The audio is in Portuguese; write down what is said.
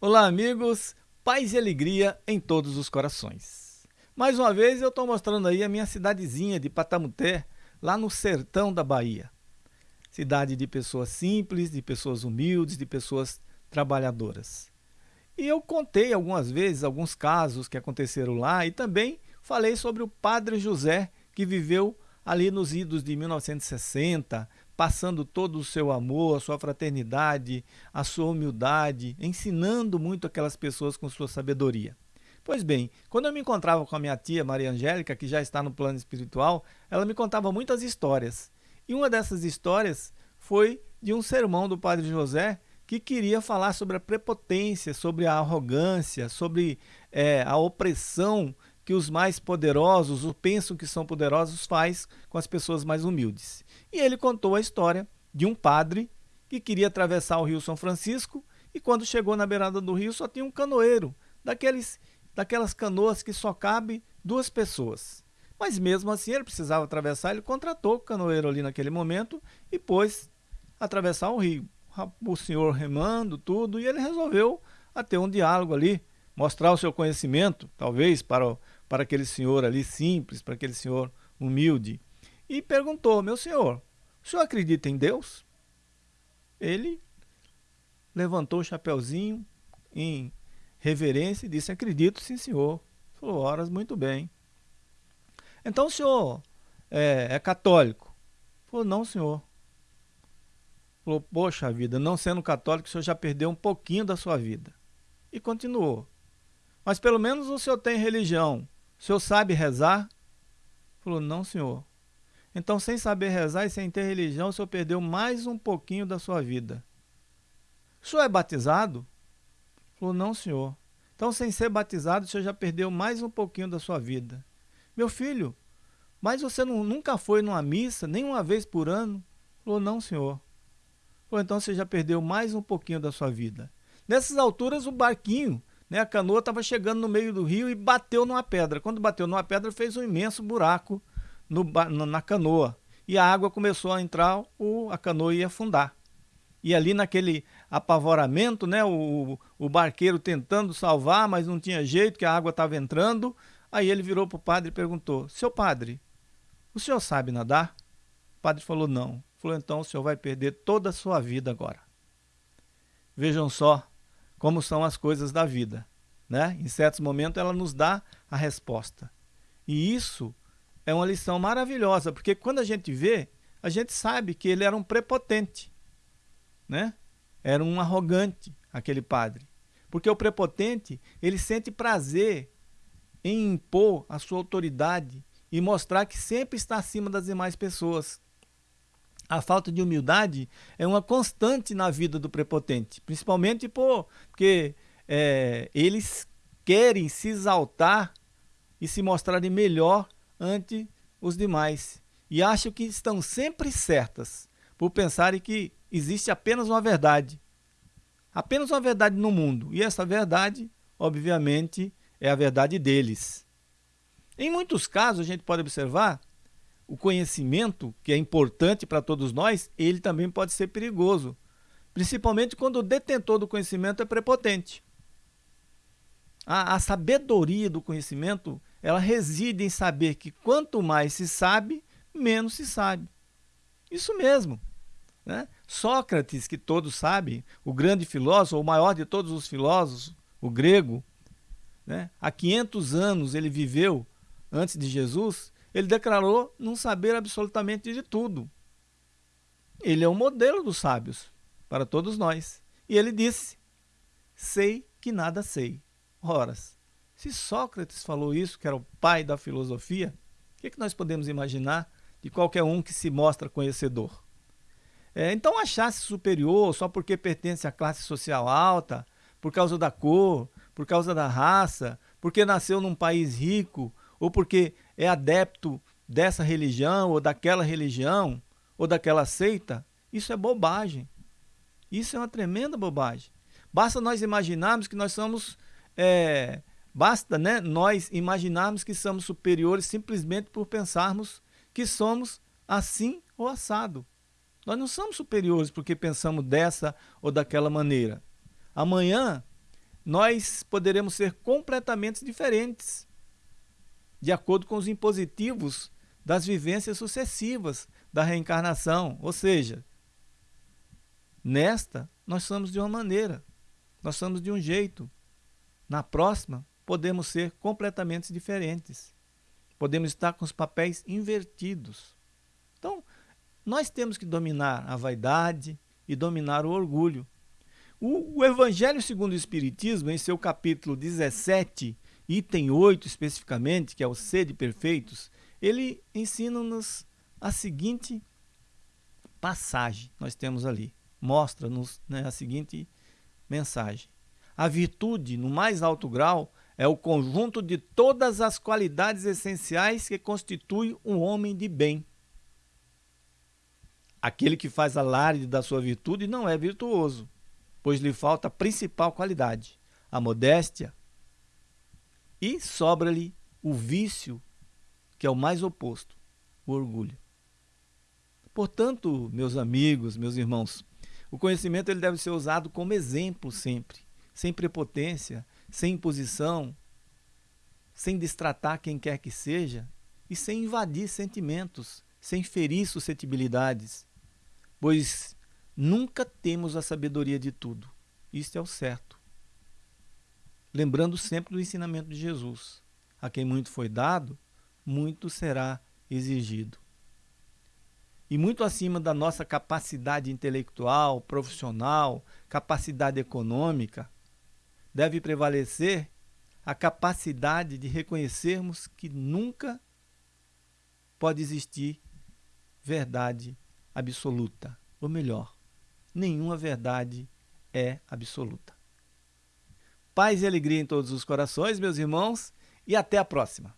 Olá, amigos, paz e alegria em todos os corações. Mais uma vez eu estou mostrando aí a minha cidadezinha de Patamuté, lá no sertão da Bahia. Cidade de pessoas simples, de pessoas humildes, de pessoas trabalhadoras. E eu contei algumas vezes alguns casos que aconteceram lá e também falei sobre o Padre José, que viveu ali nos idos de 1960, passando todo o seu amor, a sua fraternidade, a sua humildade, ensinando muito aquelas pessoas com sua sabedoria. Pois bem, quando eu me encontrava com a minha tia Maria Angélica, que já está no plano espiritual, ela me contava muitas histórias. E uma dessas histórias foi de um sermão do Padre José que queria falar sobre a prepotência, sobre a arrogância, sobre é, a opressão que os mais poderosos, ou pensam que são poderosos, faz com as pessoas mais humildes. E ele contou a história de um padre que queria atravessar o rio São Francisco e quando chegou na beirada do rio só tinha um canoeiro, daqueles, daquelas canoas que só cabe duas pessoas. Mas mesmo assim ele precisava atravessar, ele contratou o canoeiro ali naquele momento e pôs atravessar o rio. O senhor remando tudo e ele resolveu ter um diálogo ali, mostrar o seu conhecimento, talvez para para aquele senhor ali simples, para aquele senhor humilde, e perguntou: Meu senhor, o senhor acredita em Deus? Ele levantou o chapeuzinho em reverência e disse: Acredito, sim, senhor. Falou: Horas, muito bem. Então o senhor é, é católico? Falou: Não, senhor. Falou: Poxa vida, não sendo católico, o senhor já perdeu um pouquinho da sua vida. E continuou: Mas pelo menos o senhor tem religião. O senhor sabe rezar? Falou, não, senhor. Então, sem saber rezar e sem ter religião, o senhor perdeu mais um pouquinho da sua vida. O senhor é batizado? Falou, não, senhor. Então, sem ser batizado, o senhor já perdeu mais um pouquinho da sua vida. Meu filho, mas você não, nunca foi numa missa, nem uma vez por ano? Falou, não, senhor. Falou, então você já perdeu mais um pouquinho da sua vida. Nessas alturas, o barquinho né, a canoa estava chegando no meio do rio e bateu numa pedra. Quando bateu numa pedra, fez um imenso buraco no, na canoa. E a água começou a entrar, a canoa ia afundar. E ali naquele apavoramento, né, o, o barqueiro tentando salvar, mas não tinha jeito, que a água estava entrando. Aí ele virou para o padre e perguntou, seu padre, o senhor sabe nadar? O padre falou, não. Falou, então o senhor vai perder toda a sua vida agora. Vejam só como são as coisas da vida. Né? Em certos momentos ela nos dá a resposta. E isso é uma lição maravilhosa, porque quando a gente vê, a gente sabe que ele era um prepotente. Né? Era um arrogante, aquele padre. Porque o prepotente, ele sente prazer em impor a sua autoridade e mostrar que sempre está acima das demais pessoas. A falta de humildade é uma constante na vida do prepotente, principalmente porque é, eles querem se exaltar e se mostrarem melhor ante os demais. E acham que estão sempre certas, por pensarem que existe apenas uma verdade. Apenas uma verdade no mundo. E essa verdade, obviamente, é a verdade deles. Em muitos casos, a gente pode observar o conhecimento, que é importante para todos nós, ele também pode ser perigoso, principalmente quando o detentor do conhecimento é prepotente. A, a sabedoria do conhecimento, ela reside em saber que quanto mais se sabe, menos se sabe. Isso mesmo. Né? Sócrates, que todos sabem, o grande filósofo, o maior de todos os filósofos, o grego, né? há 500 anos ele viveu antes de Jesus, ele declarou não saber absolutamente de tudo. Ele é o modelo dos sábios para todos nós. E ele disse: Sei que nada sei. Horas, se Sócrates falou isso, que era o pai da filosofia, o que, que nós podemos imaginar de qualquer um que se mostra conhecedor? É, então, achar-se superior só porque pertence à classe social alta, por causa da cor, por causa da raça, porque nasceu num país rico, ou porque é adepto dessa religião ou daquela religião ou daquela seita, isso é bobagem. Isso é uma tremenda bobagem. Basta nós imaginarmos que nós somos, é, basta né, nós imaginarmos que somos superiores simplesmente por pensarmos que somos assim ou assado. Nós não somos superiores porque pensamos dessa ou daquela maneira. Amanhã nós poderemos ser completamente diferentes, de acordo com os impositivos das vivências sucessivas da reencarnação. Ou seja, nesta nós somos de uma maneira, nós somos de um jeito. Na próxima, podemos ser completamente diferentes. Podemos estar com os papéis invertidos. Então, nós temos que dominar a vaidade e dominar o orgulho. O, o Evangelho segundo o Espiritismo, em seu capítulo 17, item 8 especificamente, que é o sede perfeitos, ele ensina-nos a seguinte passagem, nós temos ali, mostra-nos né, a seguinte mensagem. A virtude, no mais alto grau, é o conjunto de todas as qualidades essenciais que constituem um homem de bem. Aquele que faz alarde da sua virtude não é virtuoso, pois lhe falta a principal qualidade, a modéstia, e sobra-lhe o vício que é o mais oposto, o orgulho. Portanto, meus amigos, meus irmãos, o conhecimento ele deve ser usado como exemplo sempre, sem prepotência, sem imposição, sem distratar quem quer que seja e sem invadir sentimentos, sem ferir suscetibilidades, pois nunca temos a sabedoria de tudo. Isto é o certo. Lembrando sempre do ensinamento de Jesus: a quem muito foi dado, muito será exigido. E muito acima da nossa capacidade intelectual, profissional, capacidade econômica, deve prevalecer a capacidade de reconhecermos que nunca pode existir verdade absoluta. Ou melhor, nenhuma verdade é absoluta. Paz e alegria em todos os corações, meus irmãos, e até a próxima.